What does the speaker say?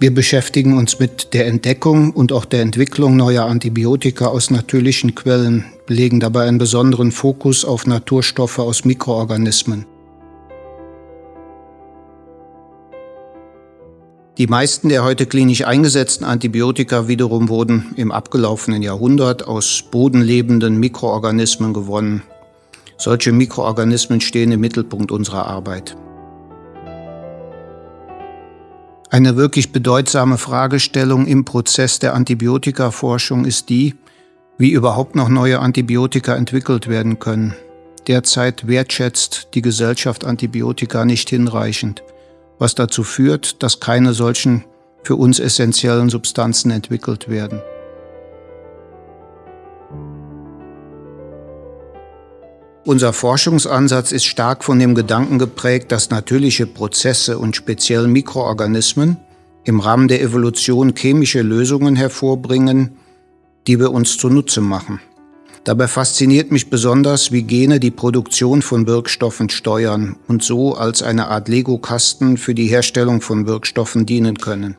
Wir beschäftigen uns mit der Entdeckung und auch der Entwicklung neuer Antibiotika aus natürlichen Quellen, legen dabei einen besonderen Fokus auf Naturstoffe aus Mikroorganismen. Die meisten der heute klinisch eingesetzten Antibiotika wiederum wurden im abgelaufenen Jahrhundert aus bodenlebenden Mikroorganismen gewonnen. Solche Mikroorganismen stehen im Mittelpunkt unserer Arbeit. Eine wirklich bedeutsame Fragestellung im Prozess der Antibiotikaforschung ist die, wie überhaupt noch neue Antibiotika entwickelt werden können. Derzeit wertschätzt die Gesellschaft Antibiotika nicht hinreichend, was dazu führt, dass keine solchen für uns essentiellen Substanzen entwickelt werden. Unser Forschungsansatz ist stark von dem Gedanken geprägt, dass natürliche Prozesse und speziell Mikroorganismen im Rahmen der Evolution chemische Lösungen hervorbringen, die wir uns zunutze machen. Dabei fasziniert mich besonders, wie Gene die Produktion von Wirkstoffen steuern und so als eine Art Lego-Kasten für die Herstellung von Wirkstoffen dienen können.